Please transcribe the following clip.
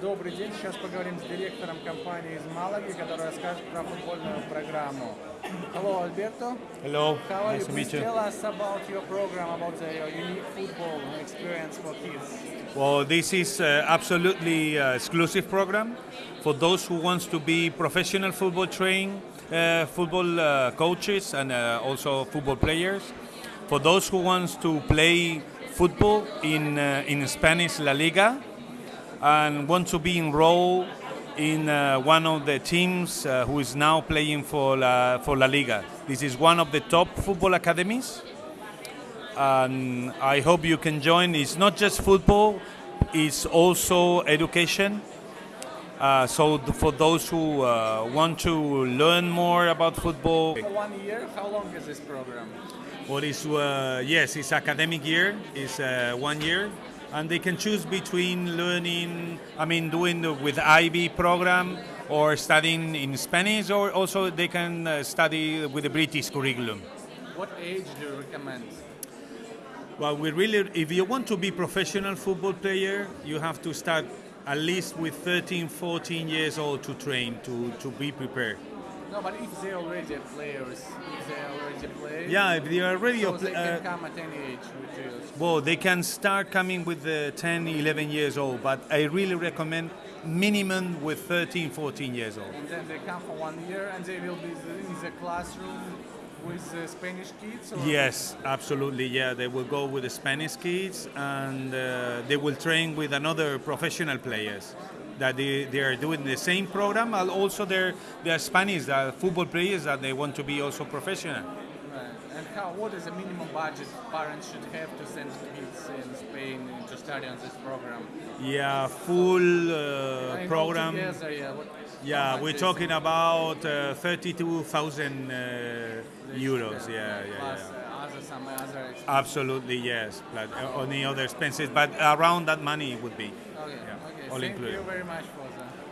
Добрый день. Сейчас поговорим с директором компании из Малаги, который расскажет про футбольную программу. Hello, Alberto. Hello, How are nice you? to Please meet you. tell us about your program, about the, your unique football experience for kids. Well, this is uh, absolutely uh, exclusive program for those who wants to be professional football train, uh, football uh, coaches, and uh, also football players. For those who wants to play football in uh, in Spanish La Liga and want to be enrolled in uh, one of the teams uh, who is now playing for La, for La Liga. This is one of the top football academies and I hope you can join. It's not just football; it's also education. Uh, so th- for those who uh, want to learn more about football, For one year, how long is this program? what is uh, yes, it's academic year. It's uh, one year, and they can choose between learning. I mean, doing the, with IB program or studying in Spanish, or also they can uh, study with the British curriculum. What age do you recommend? Well, we really, if you want to be professional football player, you have to start at least with 13, 14 years old to train to, to be prepared. No, but if they already are players, already Yeah, if they are already, so a they can uh, come at any age well, they can start coming with the 10, 11 years old, but I really recommend minimum with 13, 14 years old. And then they come for one year and they will be in the classroom with uh, Spanish kids? Or Yes, absolutely. Yeah, they will go with the Spanish kids and uh, they will train with another professional players. That they, they are doing the same program, and also they're, they're Spanish uh, football players that they want to be also professional. Right. And how? What is the minimum budget parents should have to send kids in Spain to study on this program? Yeah, full uh, program. altogether, yeah, what, Yeah, we're talking it? about uh, 32,000 uh, euros. Yeah, yeah, Plus yeah. uh, other some other expenses. Absolutely, yes. But uh, any other expenses, but around that money would be. Okay, yeah, okay. all Thank included. you very much for the.